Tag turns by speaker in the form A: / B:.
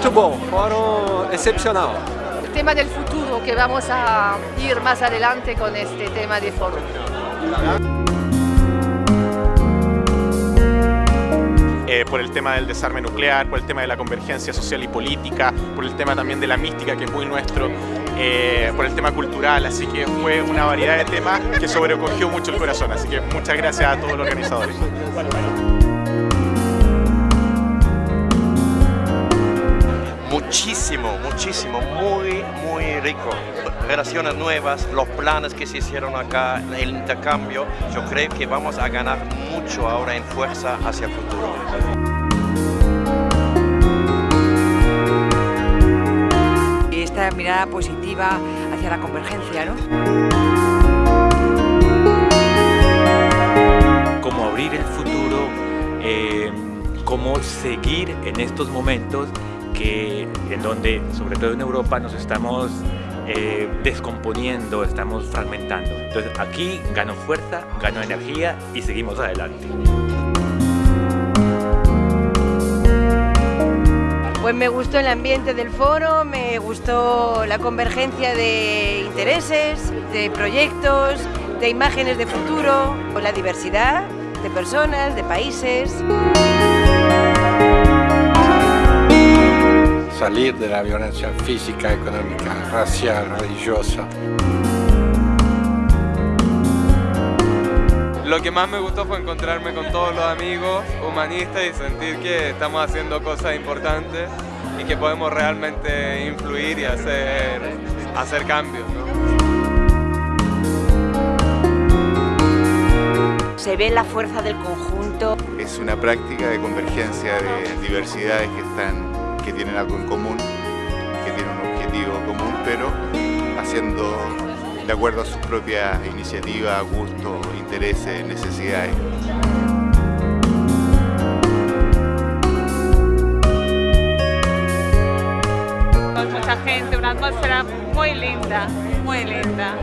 A: muito bom, fórum excepcional.
B: El tema del futuro que vamos a ir más adelante con este tema de foro.
C: Eh, por el tema del desarme nuclear, por el tema de la convergencia social y política, por el tema también de la mística que es muy nuestro, eh, por el tema cultural, así que fue una variedad de temas que sobrecogió mucho el corazón, así que muchas gracias a todos los organizadores.
D: Muchísimo, muchísimo, muy, muy rico. Relaciones nuevas, los planes que se hicieron acá, el intercambio, yo creo que vamos a ganar mucho ahora en fuerza hacia el futuro.
E: Esta mirada positiva hacia la convergencia, ¿no?
F: Cómo abrir el futuro, eh, cómo seguir en estos momentos que, en donde, sobre todo en Europa, nos estamos eh, descomponiendo, estamos fragmentando. Entonces aquí gano fuerza, gano energía y seguimos adelante.
E: Pues me gustó el ambiente del foro, me gustó la convergencia de intereses, de proyectos, de imágenes de futuro, la diversidad de personas, de países.
G: Salir de la violencia física, económica, racial, religiosa.
H: Lo que más me gustó fue encontrarme con todos los amigos humanistas y sentir que estamos haciendo cosas importantes y que podemos realmente influir y hacer, hacer cambios.
E: Se ve la fuerza del conjunto.
I: Es una práctica de convergencia de diversidades que, están, que tienen algo en común, que tienen un objetivo común, pero haciendo de acuerdo a sus propias iniciativas, gustos, intereses, necesidades.
J: Con mucha gente, una atmósfera muy linda, muy linda.